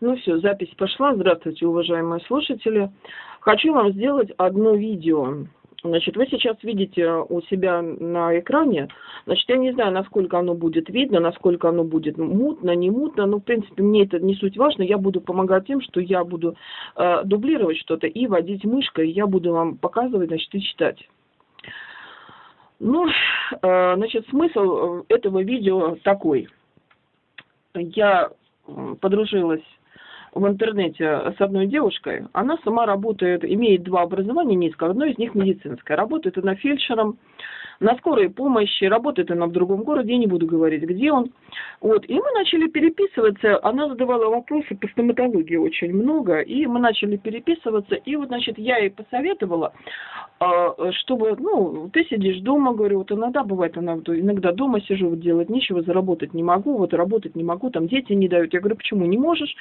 Ну все, запись пошла. Здравствуйте, уважаемые слушатели. Хочу вам сделать одно видео. Значит, вы сейчас видите у себя на экране, значит, я не знаю, насколько оно будет видно, насколько оно будет мутно, не мутно, но, в принципе, мне это не суть важно, я буду помогать тем, что я буду э, дублировать что-то и водить мышкой, я буду вам показывать, значит, и читать. Ну, э, значит, смысл этого видео такой. Я подружилась в интернете с одной девушкой. Она сама работает, имеет два образования низкого, одно из них медицинское. Работает она фельдшером на скорой помощи, работает она в другом городе, я не буду говорить, где он. Вот. И мы начали переписываться, она задавала вопросы по стоматологии очень много, и мы начали переписываться, и вот, значит, я ей посоветовала, а, чтобы, ну, ты сидишь дома, говорю, вот иногда бывает, она, иногда дома сижу, вот делать нечего, заработать не могу, вот работать не могу, там дети не дают. Я говорю, почему не можешь?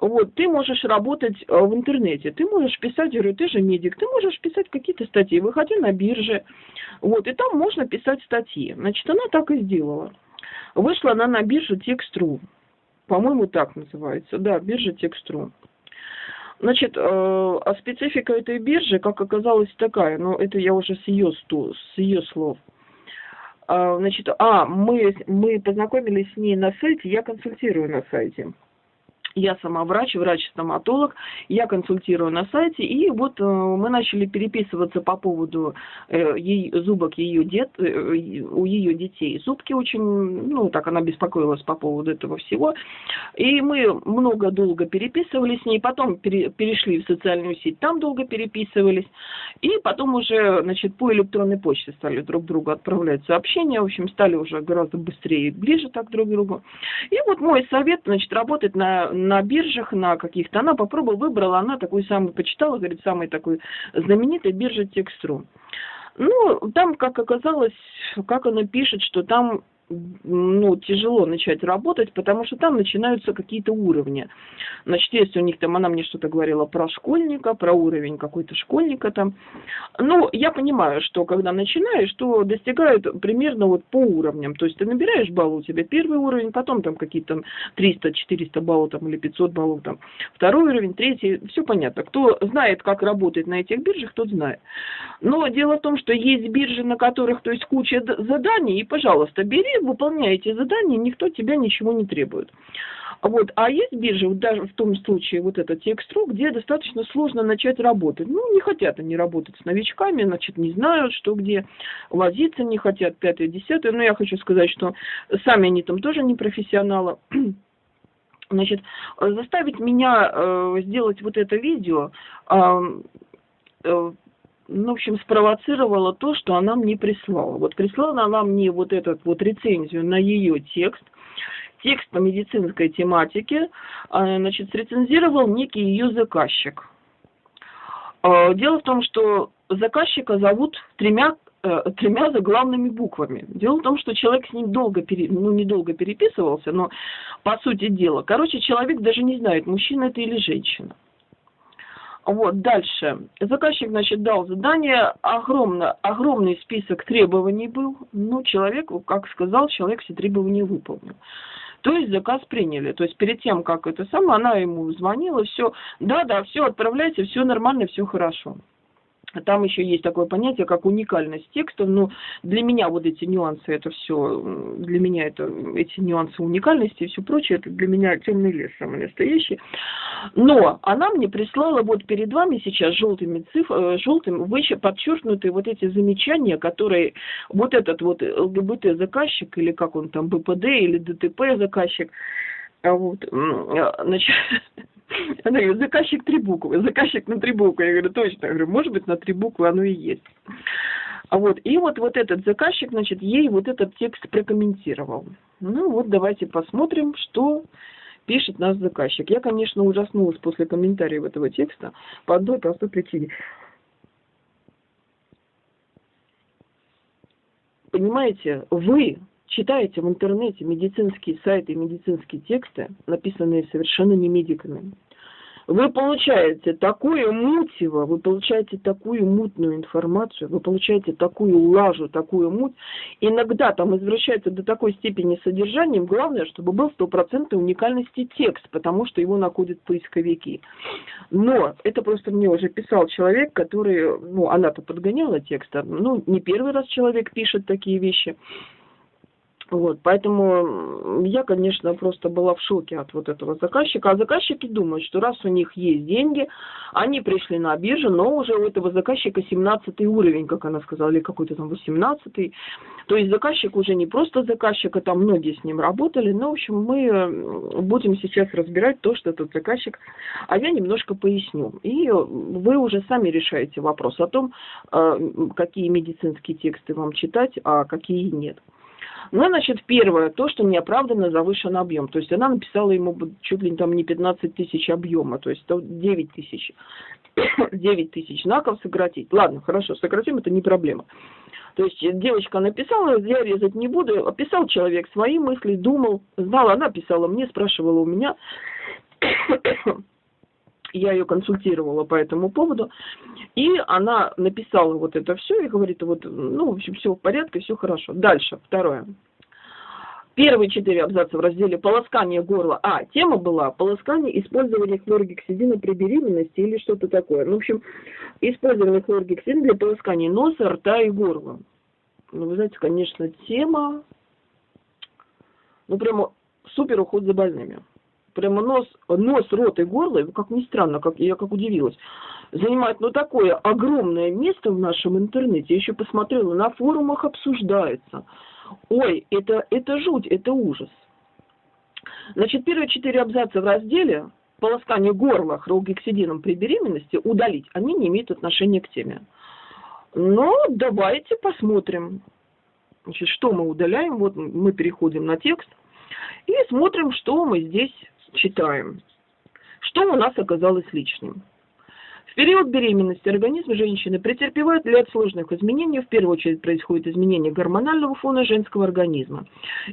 Вот, ты можешь работать э, в интернете, ты можешь писать, говорю, ты же медик, ты можешь писать какие-то статьи, выходи на бирже, вот, и там можно писать статьи. Значит, она так и сделала. Вышла она на биржу Текст.ру, по-моему, так называется, да, биржа Текст.ру. Значит, э, а специфика этой биржи, как оказалось, такая, но это я уже с ее, с ее слов. А, значит, а, мы, мы познакомились с ней на сайте, я консультирую на сайте. Я сама врач, врач-стоматолог, я консультирую на сайте, и вот э, мы начали переписываться по поводу э, зубок ее дет, э, у ее детей. Зубки очень, ну, так она беспокоилась по поводу этого всего. И мы много долго переписывались с ней, потом пере, перешли в социальную сеть, там долго переписывались, и потом уже, значит, по электронной почте стали друг другу отправлять сообщения, в общем, стали уже гораздо быстрее и ближе так друг к другу. И вот мой совет, значит, работать на на биржах, на каких-то. Она попробовала, выбрала, она такой самый, почитала, говорит, самый такой знаменитый биржа Текстру. Ну, там, как оказалось, как она пишет, что там ну, тяжело начать работать, потому что там начинаются какие-то уровни. Значит, если у них там, она мне что-то говорила про школьника, про уровень какой-то школьника там. Ну, я понимаю, что когда начинаешь, то достигают примерно вот по уровням. То есть ты набираешь баллы, у тебя первый уровень, потом там какие-то 300-400 баллов там или 500 баллов там, второй уровень, третий, все понятно. Кто знает, как работать на этих биржах, тот знает. Но дело в том, что есть биржи, на которых, то есть куча заданий, и, пожалуйста, бери выполняете задание, никто тебя ничего не требует. Вот. А есть биржи, вот даже в том случае вот этот текст.ру, где достаточно сложно начать работать. Ну, не хотят они работать с новичками, значит, не знают, что где, возиться не хотят, пятое, десятое. Но я хочу сказать, что сами они там тоже не профессионалы. Значит, заставить меня э, сделать вот это видео, э, э, ну, в общем, спровоцировала то, что она мне прислала. Вот прислала она мне вот этот вот рецензию на ее текст, текст по медицинской тематике, а, значит, срецензировал некий ее заказчик. А, дело в том, что заказчика зовут тремя э, тремя заглавными буквами. Дело в том, что человек с ним долго, пере, ну, недолго переписывался, но по сути дела. Короче, человек даже не знает, мужчина это или женщина. Вот, дальше. Заказчик, значит, дал задание, огромно, огромный список требований был. Ну, человек, как сказал, человек все требования выполнил. То есть заказ приняли. То есть перед тем, как это самое, она ему звонила, все, да-да, все, отправляйте, все нормально, все хорошо. Там еще есть такое понятие, как уникальность текста. Но для меня вот эти нюансы, это все, для меня это эти нюансы уникальности и все прочее, это для меня темный лес самый настоящий. Но она мне прислала вот перед вами сейчас желтыми цифрами, желтым выше подчеркнутые вот эти замечания, которые вот этот вот ЛГБТ заказчик, или как он там, БПД или ДТП заказчик, а вот, значит, Она говорит, заказчик три буквы, заказчик на три буквы. Я говорю, точно. Я говорю, может быть, на три буквы оно и есть. А вот, и вот, вот этот заказчик, значит, ей вот этот текст прокомментировал. Ну вот, давайте посмотрим, что пишет наш заказчик. Я, конечно, ужаснулась после комментариев этого текста по одной простой причине. Понимаете, вы читаете в интернете медицинские сайты медицинские тексты, написанные совершенно не медиками. вы получаете такое мутиво, вы получаете такую мутную информацию, вы получаете такую лажу, такую муть. Иногда там извращается до такой степени содержанием. Главное, чтобы был стопроцентной уникальности текст, потому что его находят поисковики. Но это просто мне уже писал человек, который, ну, она-то подгоняла текст, ну, не первый раз человек пишет такие вещи. Вот, поэтому я, конечно, просто была в шоке от вот этого заказчика. А заказчики думают, что раз у них есть деньги, они пришли на биржу, но уже у этого заказчика 17 уровень, как она сказала, или какой-то там 18 -й. То есть заказчик уже не просто заказчик, а там многие с ним работали. Но, в общем, мы будем сейчас разбирать то, что этот заказчик, а я немножко поясню. И вы уже сами решаете вопрос о том, э, какие медицинские тексты вам читать, а какие нет. Ну, значит, первое, то, что неоправданно завышен объем. То есть она написала ему чуть ли там не 15 тысяч объема, то есть 9 тысяч. 9 тысяч знаков сократить. Ладно, хорошо, сократим, это не проблема. То есть девочка написала, я резать не буду, описал человек свои мысли, думал, знал, она писала мне, спрашивала у меня я ее консультировала по этому поводу, и она написала вот это все и говорит, вот, ну, в общем, все в порядке, все хорошо. Дальше, второе. Первые четыре абзаца в разделе «Полоскание горла». А, тема была «Полоскание использования хлоргексидина при беременности» или что-то такое. Ну, в общем, использование хлоргексидина для полоскания носа, рта и горла. Ну, вы знаете, конечно, тема, ну, прямо супер уход за больными прямо нос, нос, рот и горло, как ни странно, как, я как удивилась, занимает ну такое огромное место в нашем интернете. Я еще посмотрела, на форумах обсуждается. Ой, это, это жуть, это ужас. Значит, первые четыре абзаца в разделе полоскание горла хролгексидином при беременности удалить, они не имеют отношения к теме. Но давайте посмотрим. Значит, что мы удаляем? Вот мы переходим на текст и смотрим, что мы здесь читаем. Что у нас оказалось лишним? Период беременности организм женщины претерпевает ряд сложных изменений. В первую очередь происходит изменение гормонального фона женского организма.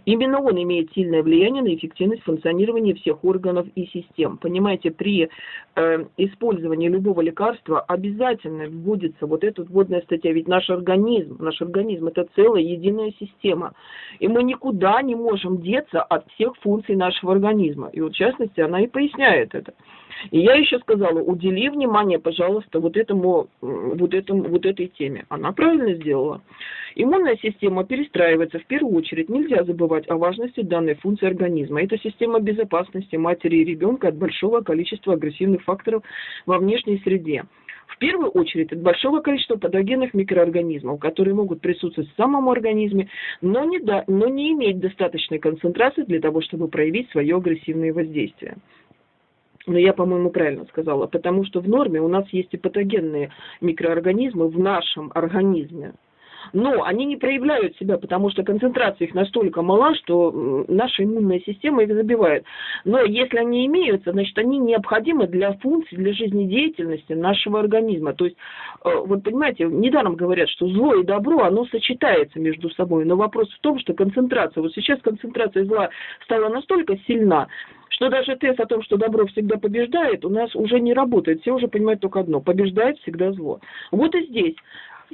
Именно он имеет сильное влияние на эффективность функционирования всех органов и систем. Понимаете, при э, использовании любого лекарства обязательно вводится вот эта вводная статья. Ведь наш организм, наш организм это целая единая система. И мы никуда не можем деться от всех функций нашего организма. И вот в частности она и поясняет это. И я еще сказала, удели внимание, пожалуйста, вот этому, вот этому, вот этой теме. Она правильно сделала. Иммунная система перестраивается в первую очередь. Нельзя забывать о важности данной функции организма. Это система безопасности матери и ребенка от большого количества агрессивных факторов во внешней среде. В первую очередь от большого количества патогенных микроорганизмов, которые могут присутствовать в самом организме, но не, да, но не иметь достаточной концентрации для того, чтобы проявить свое агрессивное воздействие. Но я, по-моему, правильно сказала, потому что в норме у нас есть и патогенные микроорганизмы в нашем организме но они не проявляют себя, потому что концентрация их настолько мала, что наша иммунная система их забивает. Но если они имеются, значит, они необходимы для функций, для жизнедеятельности нашего организма. То есть, э, вот понимаете, недаром говорят, что зло и добро, оно сочетается между собой. Но вопрос в том, что концентрация, вот сейчас концентрация зла стала настолько сильна, что даже тест о том, что добро всегда побеждает, у нас уже не работает. Все уже понимают только одно – побеждает всегда зло. Вот и здесь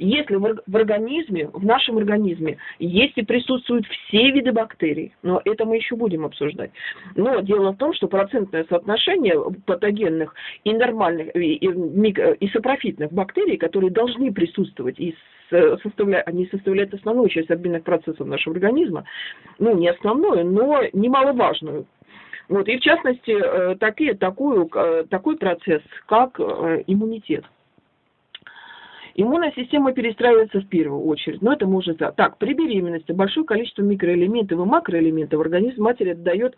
если в организме, в нашем организме, есть и присутствуют все виды бактерий, но это мы еще будем обсуждать. Но дело в том, что процентное соотношение патогенных и нормальных, и, и, и сапрофитных бактерий, которые должны присутствовать и составляют, они составляют основную часть обменных процессов нашего организма, ну, не основную, но немаловажную. Вот, и в частности, э, такие, такую, э, такой процесс, как э, иммунитет. Иммунная система перестраивается в первую очередь, но это может... Так, при беременности большое количество микроэлементов и макроэлементов организм матери отдает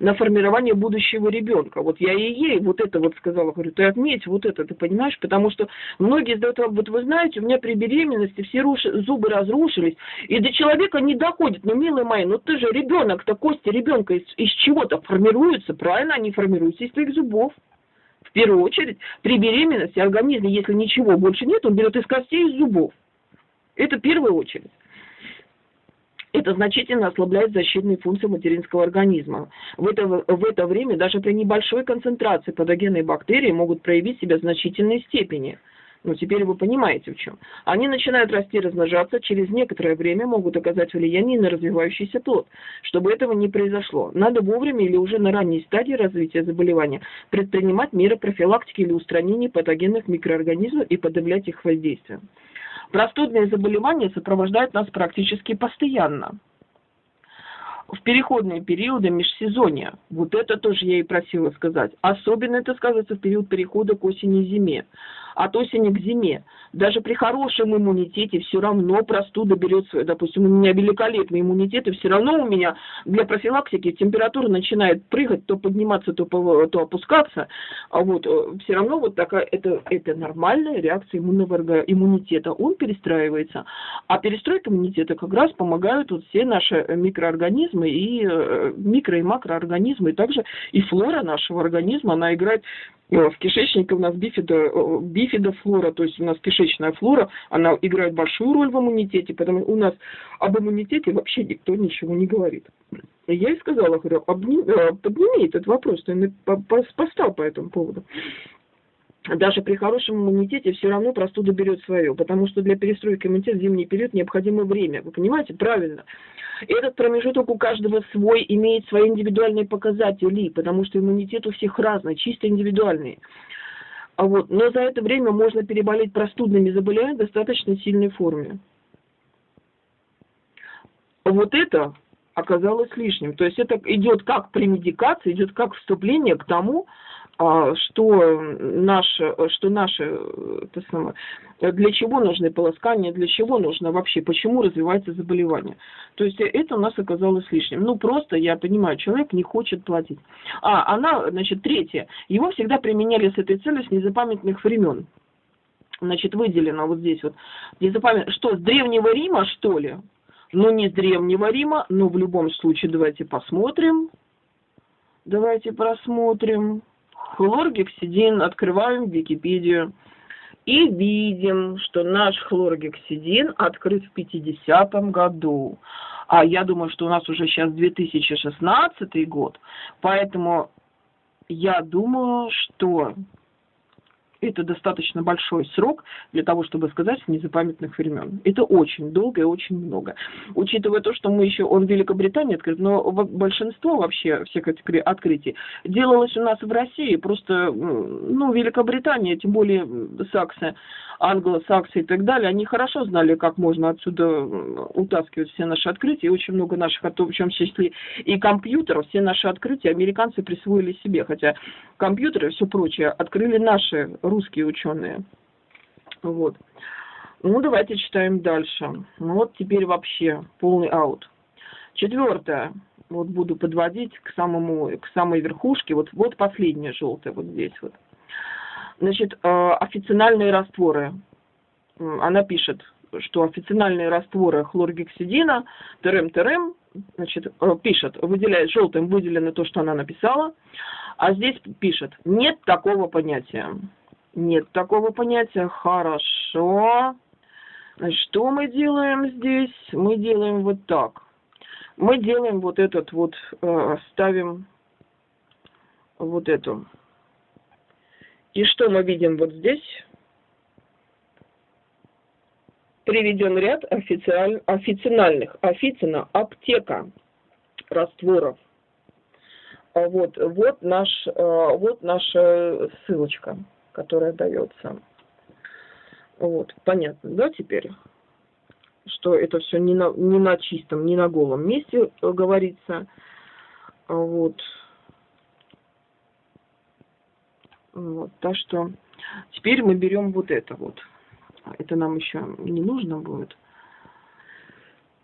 на формирование будущего ребенка. Вот я и ей вот это вот сказала, говорю, ты отметь вот это, ты понимаешь, потому что многие задают вот вы знаете, у меня при беременности все руш... зубы разрушились, и до человека не доходит. Но, милые мои, ну ты же ребенок-то, кости ребенка из, из чего-то формируются, правильно? Они формируются из твоих зубов. В первую очередь, при беременности организм, если ничего больше нет, он берет из костей и из зубов. Это в первую очередь. это значительно ослабляет защитные функции материнского организма. В это, в это время даже при небольшой концентрации патогенной бактерии могут проявить себя в значительной степени. Ну, теперь вы понимаете в чем. Они начинают расти и размножаться, через некоторое время могут оказать влияние на развивающийся плод. Чтобы этого не произошло, надо вовремя или уже на ранней стадии развития заболевания предпринимать меры профилактики или устранения патогенных микроорганизмов и подавлять их воздействие. Простудные заболевания сопровождают нас практически постоянно. В переходные периоды межсезонья. Вот это тоже я и просила сказать. Особенно это сказывается в период перехода к осени и зиме от осени к зиме. Даже при хорошем иммунитете все равно простуда берет свое. Допустим, у меня великолепный иммунитет, и все равно у меня для профилактики температура начинает прыгать, то подниматься, то, то опускаться. А вот э, все равно вот такая, это, это нормальная реакция иммунного иммунитета. Он перестраивается. А перестройка иммунитета как раз помогают вот все наши микроорганизмы и э, микро- и макроорганизмы, и также и флора нашего организма, она играет Э, в кишечнике у нас бифидо, э, бифидофлора, то есть у нас кишечная флора, она играет большую роль в иммунитете, потому у нас об иммунитете вообще никто ничего не говорит. И я и сказала, говорю, обними, э, подними этот вопрос, ты поставил по этому поводу даже при хорошем иммунитете все равно простуда берет свое, потому что для перестройки иммунитета зимний период необходимо время. Вы понимаете? Правильно. Этот промежуток у каждого свой, имеет свои индивидуальные показатели, потому что иммунитет у всех разный, чисто индивидуальный. А вот, но за это время можно переболеть простудными заболеваниями в достаточно сильной форме. Вот это оказалось лишним. То есть это идет как премедикация, идет как вступление к тому, что наше, что наше, это самое, для чего нужны полоскания, для чего нужно вообще, почему развивается заболевание. То есть это у нас оказалось лишним. Ну, просто, я понимаю, человек не хочет платить. А, она, значит, третье. Его всегда применяли с этой целью с незапамятных времен. Значит, выделено вот здесь вот. Незапамят... Что, с Древнего Рима, что ли? Ну, не с Древнего Рима, но в любом случае давайте посмотрим. Давайте просмотрим. Хлоргексидин, открываем Википедию и видим, что наш хлоргексидин открыт в 50-м году. А я думаю, что у нас уже сейчас 2016 год, поэтому я думаю, что это достаточно большой срок для того, чтобы сказать с незапамятных времен. Это очень долго и очень много. Учитывая то, что мы еще, он в Великобритании открыт, но большинство вообще всех этих открытий делалось у нас в России, просто, ну, Великобритания, тем более Саксы, англосаксы и так далее, они хорошо знали, как можно отсюда утаскивать все наши открытия, и очень много наших, в чем числе и компьютеров, все наши открытия американцы присвоили себе, хотя компьютеры и все прочее открыли наши русские ученые. Вот. Ну, давайте читаем дальше. Ну, вот теперь вообще полный аут. Четвертое. Вот буду подводить к самому, к самой верхушке. Вот, вот последняя желтая, вот здесь вот. Значит, э, официальные растворы. Она пишет, что официальные растворы хлоргексидина, ТРМ-ТРМ, значит, э, пишет, выделяет желтым выделено то, что она написала, а здесь пишет, нет такого понятия. Нет такого понятия. Хорошо. Что мы делаем здесь? Мы делаем вот так. Мы делаем вот этот вот, э, ставим вот эту. И что мы видим вот здесь? Приведен ряд официаль, официальных, официально аптека растворов. А вот, вот, наш, э, вот наша ссылочка которая дается. Вот, понятно, да, теперь? Что это все не на, не на чистом, не на голом месте э, говорится. Вот. Вот, так что теперь мы берем вот это вот. Это нам еще не нужно будет.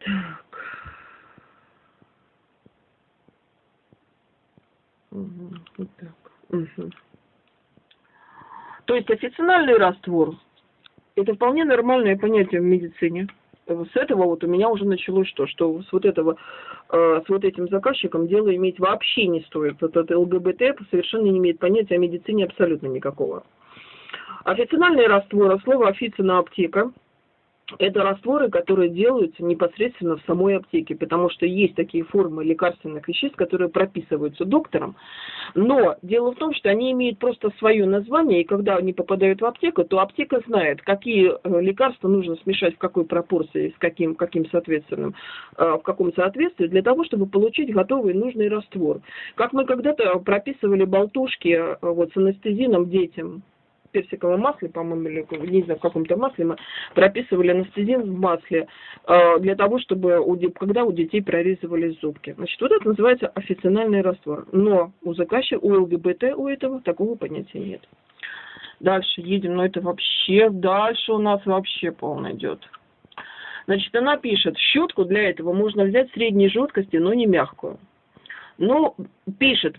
Так. Угу, вот так. Угу. То есть официальный раствор – это вполне нормальное понятие в медицине. С этого вот у меня уже началось что, что с вот этого, э, с вот этим заказчиком дело иметь вообще не стоит. Вот это ЛГБТ совершенно не имеет понятия о медицине абсолютно никакого. Официальный раствор, слово официна аптека, это растворы, которые делаются непосредственно в самой аптеке, потому что есть такие формы лекарственных веществ, которые прописываются доктором. Но дело в том, что они имеют просто свое название, и когда они попадают в аптеку, то аптека знает, какие э, лекарства нужно смешать в какой пропорции, с каким, каким соответственным, э, в каком соответствии, для того, чтобы получить готовый нужный раствор. Как мы когда-то прописывали болтушки э, вот, с анестезином детям, персиковом масле, по-моему, или не знаю, в каком-то масле мы прописывали анестезин в масле э, для того, чтобы у, когда у детей прорезывались зубки. Значит, вот это называется официальный раствор. Но у заказчика, у ЛГБТ у этого такого понятия нет. Дальше едем, но это вообще, дальше у нас вообще полно идет. Значит, она пишет, щетку для этого можно взять средней жесткости, но не мягкую. Но пишет,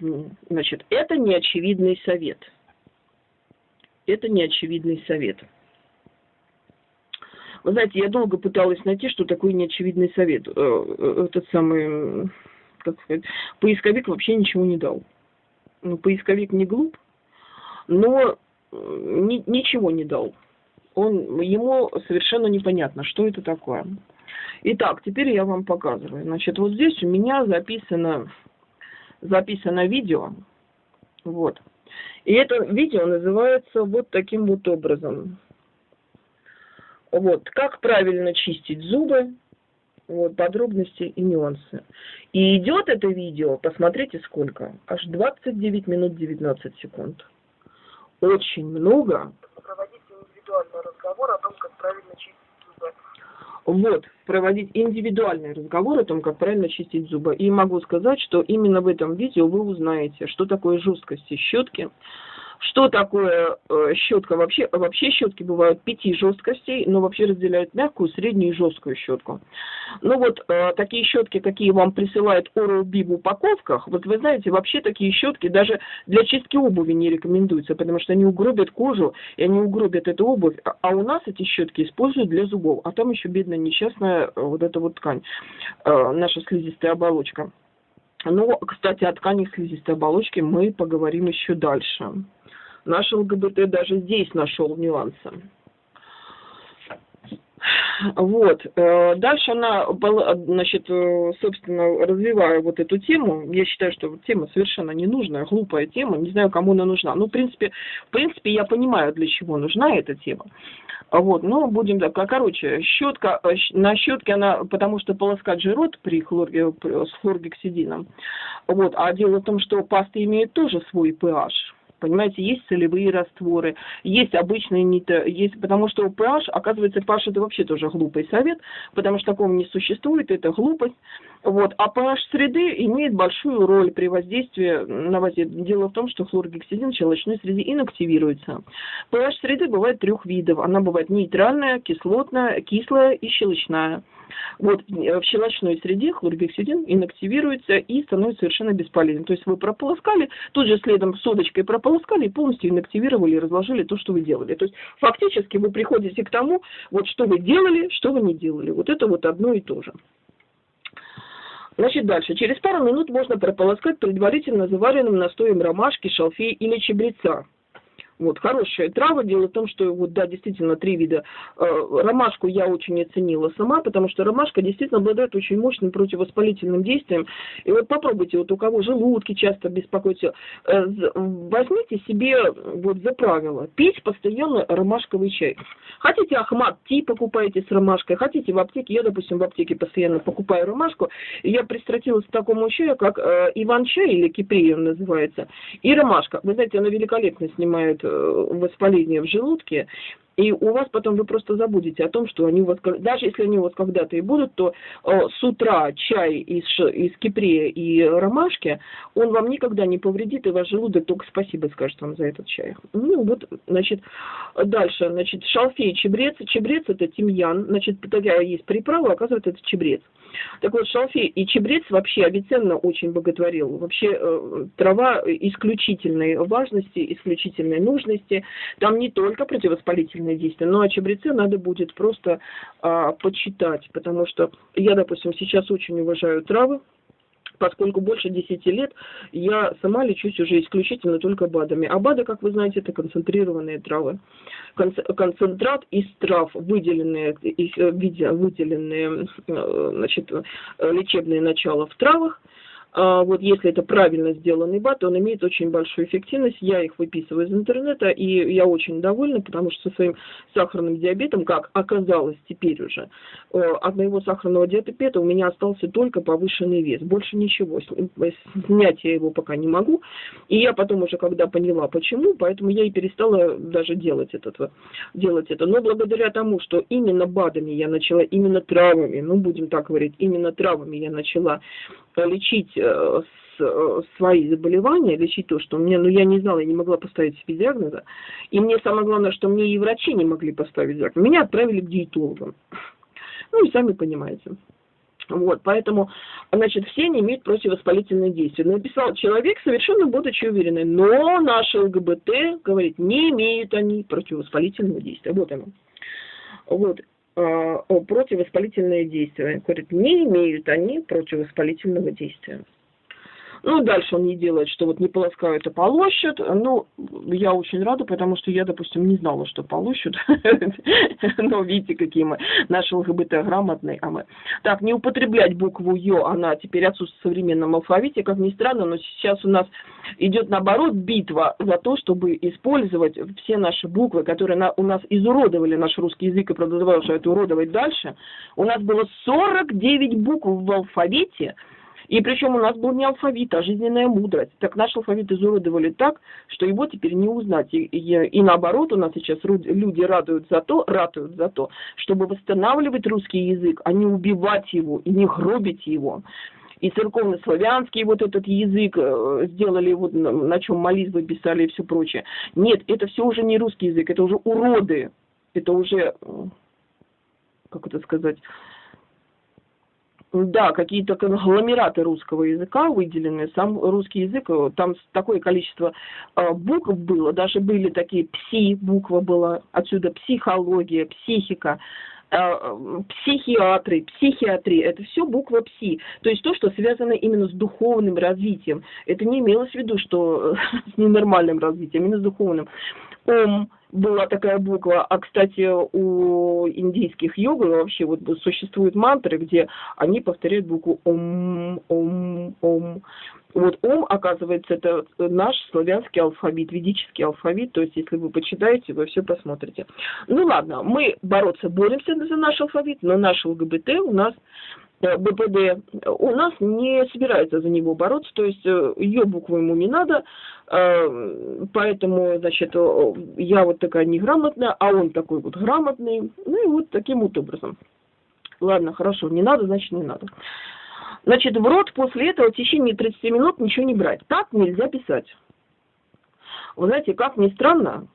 значит, это неочевидный совет это неочевидный совет. Вы знаете, я долго пыталась найти, что такое неочевидный совет. Э, э, этот самый, как сказать, поисковик вообще ничего не дал. Ну, поисковик не глуп, но ни, ничего не дал. Он, ему совершенно непонятно, что это такое. Итак, теперь я вам показываю. Значит, вот здесь у меня записано, записано видео. Вот. И это видео называется вот таким вот образом. Вот, как правильно чистить зубы, вот, подробности и нюансы. И идет это видео, посмотрите сколько, аж 29 минут 19 секунд. Очень много. Проводить индивидуальный разговор о том, как правильно чистить вот, проводить индивидуальный разговор о том, как правильно чистить зубы. И могу сказать, что именно в этом видео вы узнаете, что такое жесткость щетки, что такое э, щетка? Вообще, вообще щетки бывают пяти жесткостей, но вообще разделяют мягкую, среднюю и жесткую щетку. Ну вот э, такие щетки, какие вам присылают Oral-B в упаковках, вот вы знаете, вообще такие щетки даже для чистки обуви не рекомендуются, потому что они угробят кожу, и они угробят эту обувь. А, а у нас эти щетки используют для зубов, а там еще бедная несчастная э, вот эта вот ткань, э, наша слизистая оболочка. Но, кстати, о тканях слизистой оболочки мы поговорим еще дальше. Наш ЛГБТ даже здесь нашел нюансы. Вот. Э, дальше она, значит, э, собственно, развивая вот эту тему, я считаю, что тема совершенно ненужная, глупая тема, не знаю, кому она нужна. Ну, в принципе, в принципе, я понимаю, для чего нужна эта тема. Вот, но будем так, короче, щетка, э, на щетке она, потому что полоскать же рот при хлорге, с хлоргексидином. Вот, а дело в том, что пасты имеют тоже свой pH. Понимаете, есть солевые растворы, есть обычные нито, есть, потому что pH, оказывается, pH это вообще тоже глупый совет, потому что такого не существует, это глупость. Вот. А pH среды имеет большую роль при воздействии на воздействие. Дело в том, что хлоргексидин в щелочной среде инактивируется. pH среды бывает трех видов. Она бывает нейтральная, кислотная, кислая и щелочная. Вот в щелочной среде хлоргексидин инактивируется и становится совершенно бесполезен. То есть вы прополоскали, тут же следом содочкой прополоскали и полностью инактивировали и разложили то, что вы делали. То есть фактически вы приходите к тому, вот что вы делали, что вы не делали. Вот это вот одно и то же. Значит, дальше. Через пару минут можно прополоскать предварительно заваренным настоем ромашки, шалфея или чебреца. Вот, хорошая трава. Дело в том, что вот, да, действительно, три вида. Э, ромашку я очень оценила сама, потому что ромашка действительно обладает очень мощным противовоспалительным действием. И вот попробуйте, вот у кого желудки часто беспокоятся, э, возьмите себе вот за правило пить постоянно ромашковый чай. Хотите ахмат ти покупаете с ромашкой, хотите в аптеке, я, допустим, в аптеке постоянно покупаю ромашку, и я пристрастилась к такому чаю, как э, иван-чай или киприя называется, и ромашка. Вы знаете, она великолепно снимает воспаление в желудке, и у вас потом вы просто забудете о том, что они у вас, даже если они у вас когда-то и будут, то э, с утра чай из, из кипрея и ромашки, он вам никогда не повредит, и ваш желудок только спасибо скажет вам за этот чай. Ну вот, значит, дальше, значит, шалфей, чебрец. Чебрец это тимьян, значит, такая есть приправа, оказывается, это чебрец. Так вот, шалфей и чебрец вообще Авиценна очень боготворил. Вообще э, трава исключительной важности, исключительной нужности. Там не только противовоспалительные действия, но о чебреце надо будет просто э, почитать, потому что я, допустим, сейчас очень уважаю травы, поскольку больше 10 лет я сама лечусь уже исключительно только БАДами. А БАДы, как вы знаете, это концентрированные травы. Концентрат из трав, выделенные, выделенные значит, лечебные начала в травах, а, вот если это правильно сделанный бат, он имеет очень большую эффективность. Я их выписываю из интернета, и я очень довольна, потому что со своим сахарным диабетом, как оказалось теперь уже, э, от моего сахарного диабета у меня остался только повышенный вес. Больше ничего. Снять я его пока не могу. И я потом уже, когда поняла, почему, поэтому я и перестала даже делать, этот, делать это. Но благодаря тому, что именно БАДами я начала, именно травами, ну, будем так говорить, именно травами я начала лечить э, э, свои заболевания, лечить то, что мне, ну я не знала, я не могла поставить себе диагноза. И мне самое главное, что мне и врачи не могли поставить диагноз. Меня отправили к диетологам. Ну и сами понимаете. Вот, поэтому, значит, все они имеют противовоспалительное действие. Написал человек, совершенно будучи уверенный, но наши ЛГБТ, говорит, не имеют они противовоспалительного действия. Вот оно. Вот. А, противовоспалительные действия. Говорит, не имеют они противовоспалительного действия. Ну, дальше он не делает, что вот не полоскают, а полощут. Ну, я очень рада, потому что я, допустим, не знала, что полощут. Но видите, какие мы наши ЛГБТ грамотные. А мы. Так, не употреблять букву Ё, она теперь отсутствует в современном алфавите, как ни странно, но сейчас у нас идет наоборот битва за то, чтобы использовать все наши буквы, которые у нас изуродовали наш русский язык и продолжают уродовать дальше. У нас было 49 букв в алфавите, и причем у нас был не алфавит, а жизненная мудрость. Так наш алфавит изуродовали так, что его теперь не узнать. И, и, и наоборот, у нас сейчас люди радуют за то, ратуют за то, чтобы восстанавливать русский язык, а не убивать его и не гробить его и церковно-славянский вот этот язык э, сделали, вот на чем молитвы писали и все прочее. Нет, это все уже не русский язык, это уже уроды, это уже, как это сказать, да, какие-то конгломераты русского языка выделены. Сам русский язык, э, там такое количество э, букв было, даже были такие пси, буква была, отсюда психология, психика, э, психиатры, психиатрия, это все буква пси. То есть то, что связано именно с духовным развитием. Это не имелось в виду, что с ненормальным развитием, именно с духовным. Ом, была такая буква, а, кстати, у индийских йогов вообще вот существуют мантры, где они повторяют букву ом, ом, ом. Вот ом, оказывается, это наш славянский алфавит, ведический алфавит, то есть если вы почитаете, вы все посмотрите. Ну ладно, мы бороться боремся за наш алфавит, но наш ЛГБТ у нас Э, БПД, у нас не собирается за него бороться, то есть э, ее букву ему не надо, э, поэтому, значит, я вот такая неграмотная, а он такой вот грамотный, ну и вот таким вот образом. Ладно, хорошо, не надо, значит не надо. Значит, в рот после этого в течение 30 минут ничего не брать. Так нельзя писать. Вы знаете, как ни странно,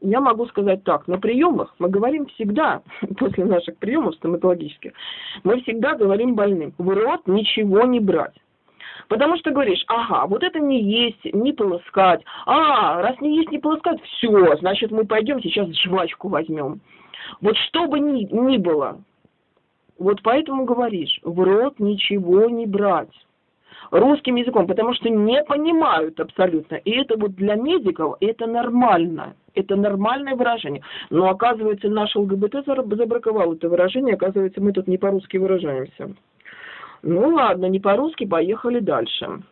я могу сказать так, на приемах мы говорим всегда, после наших приемов стоматологических, мы всегда говорим больным, в рот ничего не брать. Потому что говоришь, ага, вот это не есть, не полоскать. А, раз не есть, не полоскать, все, значит, мы пойдем сейчас жвачку возьмем. Вот что бы ни, ни было, вот поэтому говоришь, в рот ничего не брать русским языком, потому что не понимают абсолютно. И это вот для медиков это нормально. Это нормальное выражение. Но оказывается, наш ЛГБТ забраковал это выражение, оказывается, мы тут не по-русски выражаемся. Ну ладно, не по-русски, поехали дальше.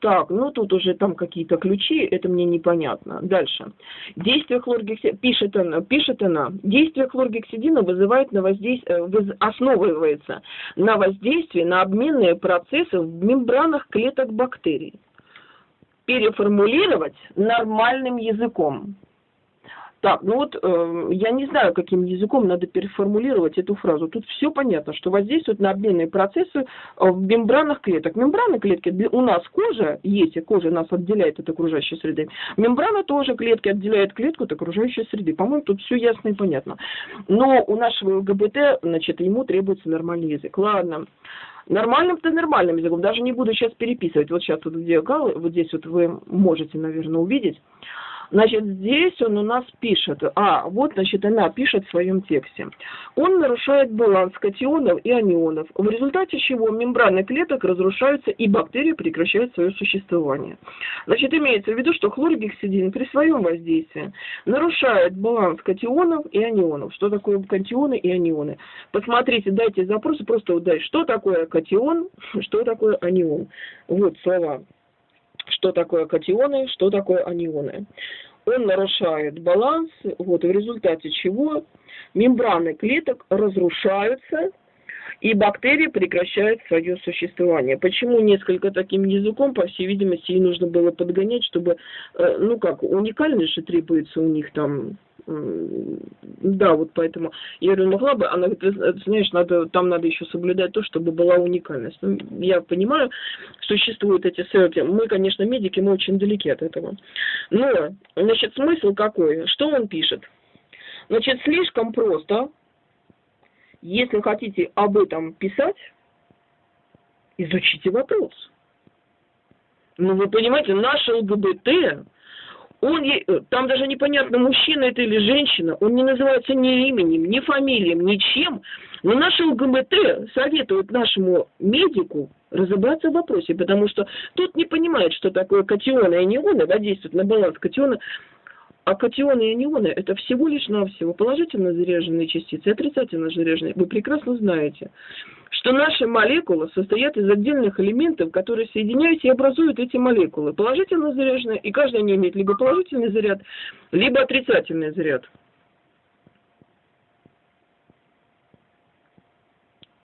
Так, ну тут уже там какие-то ключи, это мне непонятно. Дальше. Действие хлоргексидина, пишет она, пишет она, действие хлоргексидина вызывает на воздействие, э, основывается на воздействии на обменные процессы в мембранах клеток бактерий. Переформулировать нормальным языком. Так, ну вот э, я не знаю, каким языком надо переформулировать эту фразу. Тут все понятно, что воздействует на обменные процессы э, в мембранах клеток. Мембраны клетки, у нас кожа есть, и кожа нас отделяет от окружающей среды. Мембрана тоже клетки отделяет клетку от окружающей среды. По-моему, тут все ясно и понятно. Но у нашего ЛГБТ, значит, ему требуется нормальный язык. Ладно. Нормальным-то нормальным языком. Даже не буду сейчас переписывать. Вот сейчас вот где вот здесь вот вы можете, наверное, увидеть. Значит, здесь он у нас пишет, а, вот, значит, она пишет в своем тексте. Он нарушает баланс катионов и анионов, в результате чего мембраны клеток разрушаются и бактерии прекращают свое существование. Значит, имеется в виду, что хлоргексидин при своем воздействии нарушает баланс катионов и анионов. Что такое катионы и анионы? Посмотрите, дайте запросы, просто удай, что такое катион, что такое анион. Вот слова что такое катионы, что такое анионы. Он нарушает баланс, вот, в результате чего мембраны клеток разрушаются, и бактерии прекращают свое существование. Почему несколько таким языком, по всей видимости, и нужно было подгонять, чтобы, э, ну как, уникальность же требуется у них там да, вот поэтому я говорю, могла бы, она говорит, знаешь, надо, там надо еще соблюдать то, чтобы была уникальность. Ну, я понимаю, существуют эти ссылки. Мы, конечно, медики, мы очень далеки от этого. Но, значит, смысл какой? Что он пишет? Значит, слишком просто, если хотите об этом писать, изучите вопрос. Ну, вы понимаете, наше ЛГБТ он, там даже непонятно, мужчина это или женщина, он не называется ни именем, ни фамилием, ничем. Но наш ЛГБТ советует нашему медику разобраться в вопросе, потому что тот не понимает, что такое катионы и анионы, да, действуют на баланс катиона. А катионы и анионы – это всего лишь навсего положительно заряженные частицы и отрицательно заряженные. Вы прекрасно знаете, что наши молекулы состоят из отдельных элементов, которые соединяются и образуют эти молекулы. Положительно заряженные, и каждая не имеет либо положительный заряд, либо отрицательный заряд.